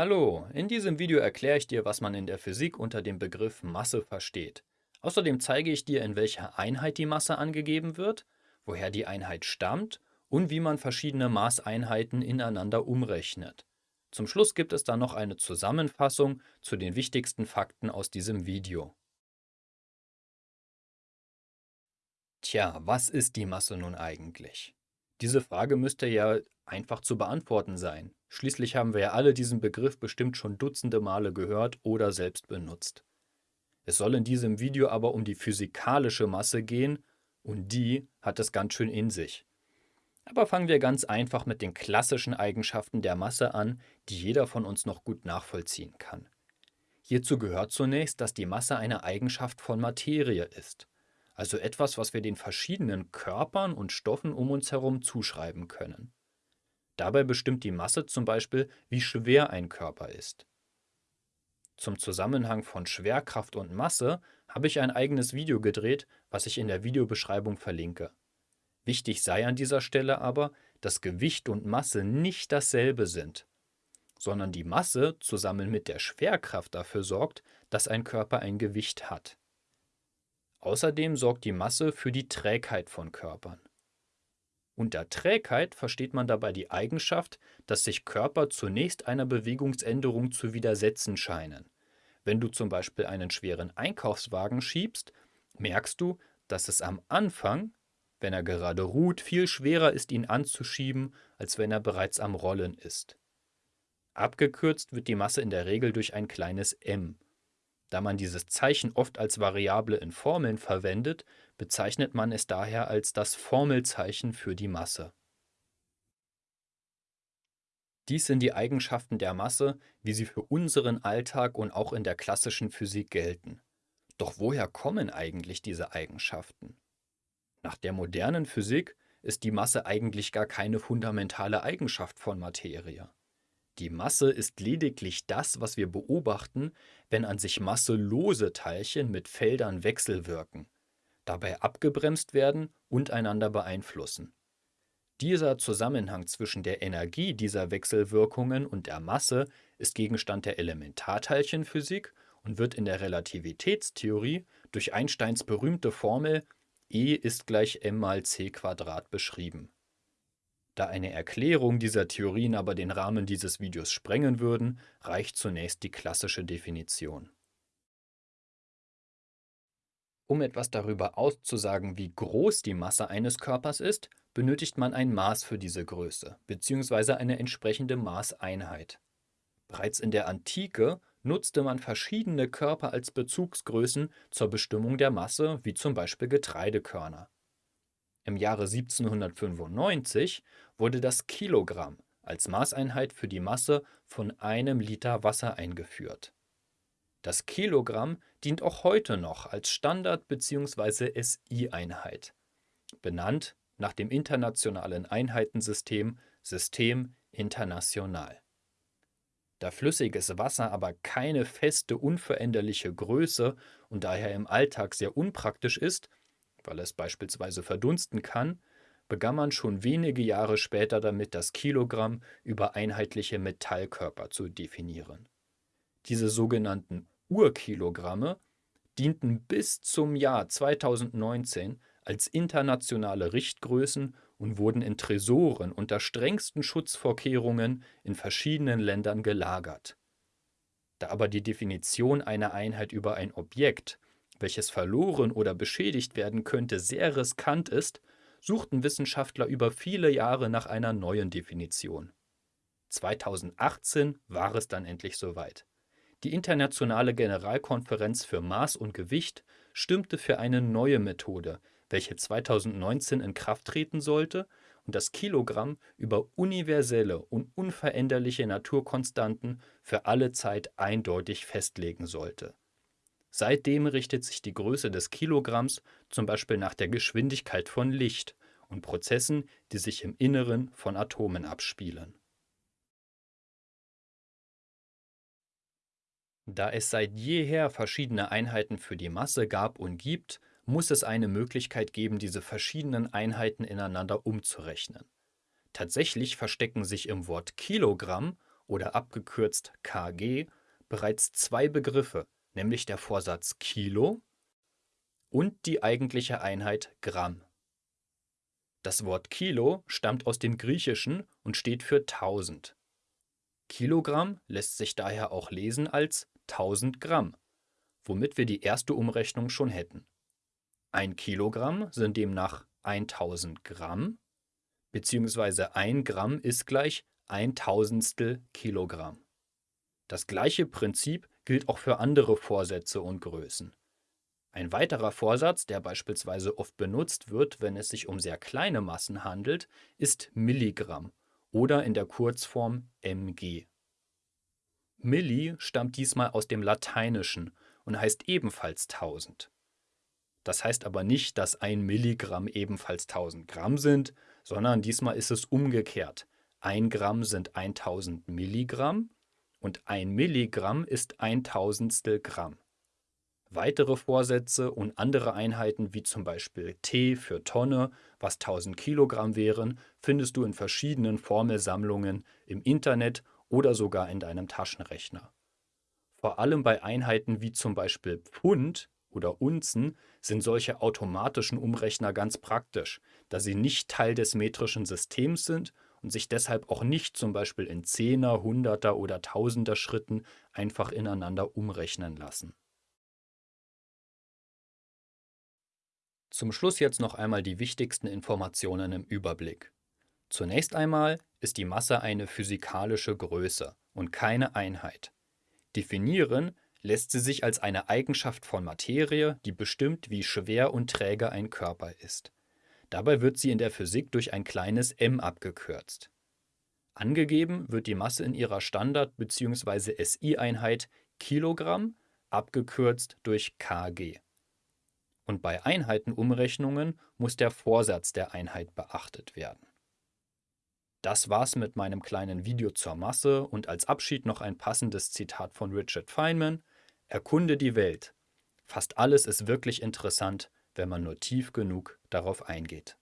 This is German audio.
Hallo, in diesem Video erkläre ich dir, was man in der Physik unter dem Begriff Masse versteht. Außerdem zeige ich dir, in welcher Einheit die Masse angegeben wird, woher die Einheit stammt und wie man verschiedene Maßeinheiten ineinander umrechnet. Zum Schluss gibt es dann noch eine Zusammenfassung zu den wichtigsten Fakten aus diesem Video. Tja, was ist die Masse nun eigentlich? Diese Frage müsste ja einfach zu beantworten sein. Schließlich haben wir ja alle diesen Begriff bestimmt schon dutzende Male gehört oder selbst benutzt. Es soll in diesem Video aber um die physikalische Masse gehen und die hat es ganz schön in sich. Aber fangen wir ganz einfach mit den klassischen Eigenschaften der Masse an, die jeder von uns noch gut nachvollziehen kann. Hierzu gehört zunächst, dass die Masse eine Eigenschaft von Materie ist, also etwas, was wir den verschiedenen Körpern und Stoffen um uns herum zuschreiben können. Dabei bestimmt die Masse zum Beispiel, wie schwer ein Körper ist. Zum Zusammenhang von Schwerkraft und Masse habe ich ein eigenes Video gedreht, was ich in der Videobeschreibung verlinke. Wichtig sei an dieser Stelle aber, dass Gewicht und Masse nicht dasselbe sind, sondern die Masse zusammen mit der Schwerkraft dafür sorgt, dass ein Körper ein Gewicht hat. Außerdem sorgt die Masse für die Trägheit von Körpern. Unter Trägheit versteht man dabei die Eigenschaft, dass sich Körper zunächst einer Bewegungsänderung zu widersetzen scheinen. Wenn du zum Beispiel einen schweren Einkaufswagen schiebst, merkst du, dass es am Anfang, wenn er gerade ruht, viel schwerer ist, ihn anzuschieben, als wenn er bereits am Rollen ist. Abgekürzt wird die Masse in der Regel durch ein kleines m. Da man dieses Zeichen oft als Variable in Formeln verwendet, bezeichnet man es daher als das Formelzeichen für die Masse. Dies sind die Eigenschaften der Masse, wie sie für unseren Alltag und auch in der klassischen Physik gelten. Doch woher kommen eigentlich diese Eigenschaften? Nach der modernen Physik ist die Masse eigentlich gar keine fundamentale Eigenschaft von Materie. Die Masse ist lediglich das, was wir beobachten, wenn an sich masselose Teilchen mit Feldern wechselwirken, dabei abgebremst werden und einander beeinflussen. Dieser Zusammenhang zwischen der Energie dieser Wechselwirkungen und der Masse ist Gegenstand der Elementarteilchenphysik und wird in der Relativitätstheorie durch Einsteins berühmte Formel E ist gleich m mal c beschrieben. Da eine Erklärung dieser Theorien aber den Rahmen dieses Videos sprengen würden, reicht zunächst die klassische Definition. Um etwas darüber auszusagen, wie groß die Masse eines Körpers ist, benötigt man ein Maß für diese Größe bzw. eine entsprechende Maßeinheit. Bereits in der Antike nutzte man verschiedene Körper als Bezugsgrößen zur Bestimmung der Masse, wie zum Beispiel Getreidekörner. Im Jahre 1795 wurde das Kilogramm als Maßeinheit für die Masse von einem Liter Wasser eingeführt. Das Kilogramm dient auch heute noch als Standard- bzw. SI-Einheit, benannt nach dem internationalen Einheitensystem System International. Da flüssiges Wasser aber keine feste, unveränderliche Größe und daher im Alltag sehr unpraktisch ist, weil es beispielsweise verdunsten kann, begann man schon wenige Jahre später damit, das Kilogramm über einheitliche Metallkörper zu definieren. Diese sogenannten Urkilogramme dienten bis zum Jahr 2019 als internationale Richtgrößen und wurden in Tresoren unter strengsten Schutzvorkehrungen in verschiedenen Ländern gelagert. Da aber die Definition einer Einheit über ein Objekt welches verloren oder beschädigt werden könnte, sehr riskant ist, suchten Wissenschaftler über viele Jahre nach einer neuen Definition. 2018 war es dann endlich soweit. Die Internationale Generalkonferenz für Maß und Gewicht stimmte für eine neue Methode, welche 2019 in Kraft treten sollte und das Kilogramm über universelle und unveränderliche Naturkonstanten für alle Zeit eindeutig festlegen sollte. Seitdem richtet sich die Größe des Kilogramms zum Beispiel nach der Geschwindigkeit von Licht und Prozessen, die sich im Inneren von Atomen abspielen. Da es seit jeher verschiedene Einheiten für die Masse gab und gibt, muss es eine Möglichkeit geben, diese verschiedenen Einheiten ineinander umzurechnen. Tatsächlich verstecken sich im Wort Kilogramm oder abgekürzt kg bereits zwei Begriffe, nämlich der Vorsatz Kilo und die eigentliche Einheit Gramm. Das Wort Kilo stammt aus dem Griechischen und steht für 1000. Kilogramm lässt sich daher auch lesen als 1000 Gramm, womit wir die erste Umrechnung schon hätten. Ein Kilogramm sind demnach 1000 Gramm, beziehungsweise ein Gramm ist gleich ein Tausendstel Kilogramm. Das gleiche Prinzip gilt auch für andere Vorsätze und Größen. Ein weiterer Vorsatz, der beispielsweise oft benutzt wird, wenn es sich um sehr kleine Massen handelt, ist Milligramm oder in der Kurzform mg. Milli stammt diesmal aus dem Lateinischen und heißt ebenfalls 1000. Das heißt aber nicht, dass ein Milligramm ebenfalls 1000 Gramm sind, sondern diesmal ist es umgekehrt. Ein Gramm sind 1000 Milligramm und ein Milligramm ist ein Tausendstel Gramm. Weitere Vorsätze und andere Einheiten wie zum Beispiel T für Tonne, was 1000 Kilogramm wären, findest du in verschiedenen Formelsammlungen im Internet oder sogar in deinem Taschenrechner. Vor allem bei Einheiten wie zum Beispiel Pfund oder Unzen sind solche automatischen Umrechner ganz praktisch, da sie nicht Teil des metrischen Systems sind und sich deshalb auch nicht zum Beispiel in Zehner, Hunderter oder Tausender Schritten einfach ineinander umrechnen lassen. Zum Schluss jetzt noch einmal die wichtigsten Informationen im Überblick. Zunächst einmal ist die Masse eine physikalische Größe und keine Einheit. Definieren lässt sie sich als eine Eigenschaft von Materie, die bestimmt, wie schwer und träge ein Körper ist. Dabei wird sie in der Physik durch ein kleines m abgekürzt. Angegeben wird die Masse in ihrer Standard- bzw. SI-Einheit Kilogramm, abgekürzt durch kg. Und bei Einheitenumrechnungen muss der Vorsatz der Einheit beachtet werden. Das war's mit meinem kleinen Video zur Masse und als Abschied noch ein passendes Zitat von Richard Feynman. Erkunde die Welt. Fast alles ist wirklich interessant, wenn man nur tief genug darauf eingeht.